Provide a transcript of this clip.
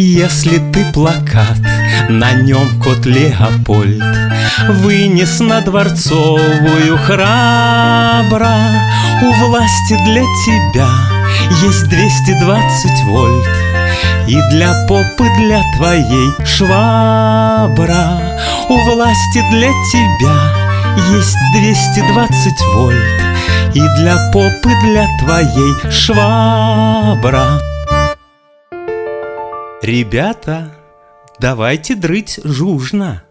Если ты плакат, на нем кот Леопольд Вынес на дворцовую храбро. У власти для тебя есть 220 вольт И для попы для твоей швабра. У власти для тебя есть 220 вольт И для попы для твоей швабра Ребята, давайте дрыть жужно